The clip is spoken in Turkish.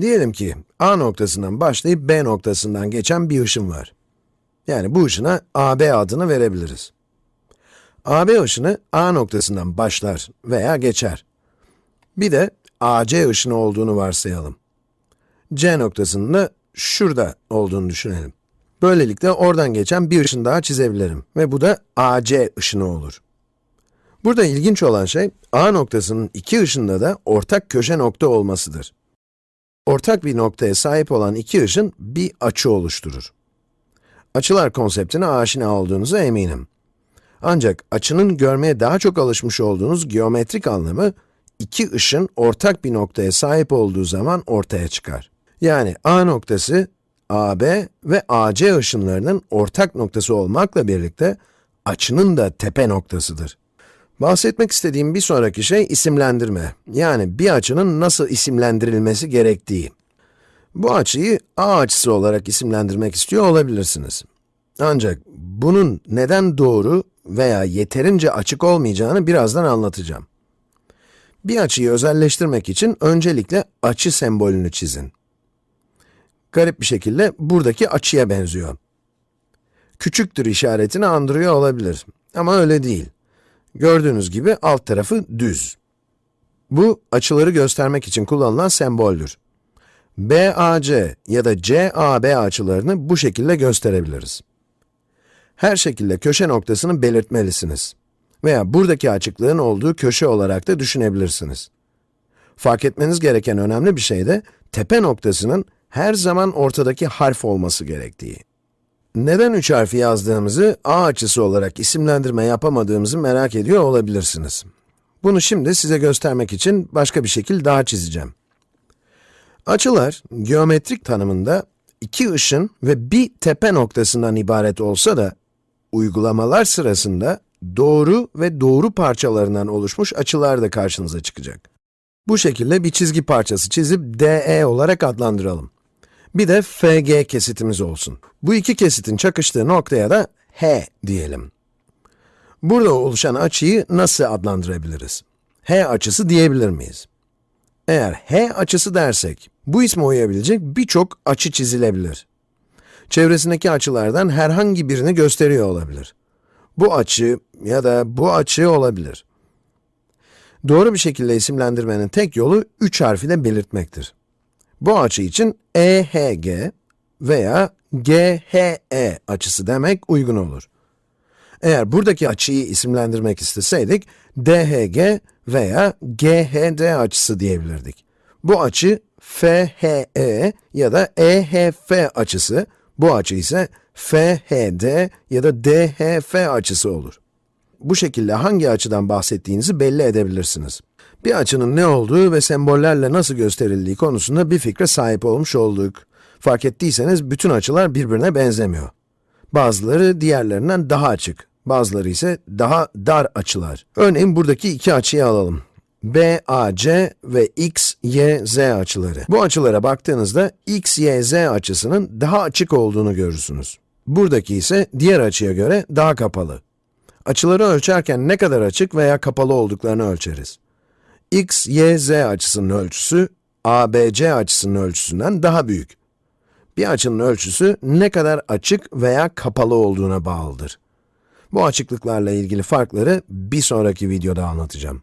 Diyelim ki A noktasından başlayıp B noktasından geçen bir ışın var. Yani bu ışına AB adını verebiliriz. AB ışını A noktasından başlar veya geçer. Bir de AC ışını olduğunu varsayalım. C noktasının da şurada olduğunu düşünelim. Böylelikle oradan geçen bir ışın daha çizebilirim ve bu da AC ışını olur. Burada ilginç olan şey, A noktasının iki ışında da ortak köşe nokta olmasıdır. Ortak bir noktaya sahip olan iki ışın bir açı oluşturur. Açılar konseptine aşina olduğunuza eminim. Ancak açının görmeye daha çok alışmış olduğunuz geometrik anlamı, iki ışın ortak bir noktaya sahip olduğu zaman ortaya çıkar. Yani A noktası, AB ve AC ışınlarının ortak noktası olmakla birlikte, açının da tepe noktasıdır. Bahsetmek istediğim bir sonraki şey isimlendirme. Yani bir açının nasıl isimlendirilmesi gerektiği. Bu açıyı A açısı olarak isimlendirmek istiyor olabilirsiniz. Ancak bunun neden doğru veya yeterince açık olmayacağını birazdan anlatacağım. Bir açıyı özelleştirmek için öncelikle açı sembolünü çizin. Garip bir şekilde buradaki açıya benziyor. Küçüktür işaretini andırıyor olabilir ama öyle değil. Gördüğünüz gibi alt tarafı düz. Bu, açıları göstermek için kullanılan semboldür. BAC ya da CAB açılarını bu şekilde gösterebiliriz. Her şekilde köşe noktasını belirtmelisiniz. Veya buradaki açıklığın olduğu köşe olarak da düşünebilirsiniz. Fark etmeniz gereken önemli bir şey de, tepe noktasının her zaman ortadaki harf olması gerektiği. Neden üç harfi yazdığımızı, a açısı olarak isimlendirme yapamadığımızı merak ediyor olabilirsiniz. Bunu şimdi size göstermek için başka bir şekil daha çizeceğim. Açılar, geometrik tanımında iki ışın ve bir tepe noktasından ibaret olsa da, uygulamalar sırasında doğru ve doğru parçalarından oluşmuş açılar da karşınıza çıkacak. Bu şekilde bir çizgi parçası çizip DE olarak adlandıralım. Bir de FG kesitimiz olsun. Bu iki kesitin çakıştığı noktaya da H diyelim. Burada oluşan açıyı nasıl adlandırabiliriz? H açısı diyebilir miyiz? Eğer H açısı dersek, bu isme uyabilecek birçok açı çizilebilir. Çevresindeki açılardan herhangi birini gösteriyor olabilir. Bu açı ya da bu açı olabilir. Doğru bir şekilde isimlendirmenin tek yolu 3 harfiyle belirtmektir. Bu açı için EHG veya GHE açısı demek uygun olur. Eğer buradaki açıyı isimlendirmek isteseydik, DHG veya GHD açısı diyebilirdik. Bu açı FHE ya da EHF açısı, bu açı ise FHD ya da DHF açısı olur. Bu şekilde hangi açıdan bahsettiğinizi belli edebilirsiniz. Bir açının ne olduğu ve sembollerle nasıl gösterildiği konusunda bir fikre sahip olmuş olduk. Fark ettiyseniz bütün açılar birbirine benzemiyor. Bazıları diğerlerinden daha açık, bazıları ise daha dar açılar. Örneğin buradaki iki açıyı alalım. BAC ve XYZ açıları. Bu açılara baktığınızda XYZ açısının daha açık olduğunu görürsünüz. Buradaki ise diğer açıya göre daha kapalı. Açıları ölçerken ne kadar açık veya kapalı olduklarını ölçeriz. X, y, z açısının ölçüsü, ABC açısının ölçüsünden daha büyük. Bir açının ölçüsü ne kadar açık veya kapalı olduğuna bağlıdır. Bu açıklıklarla ilgili farkları bir sonraki videoda anlatacağım.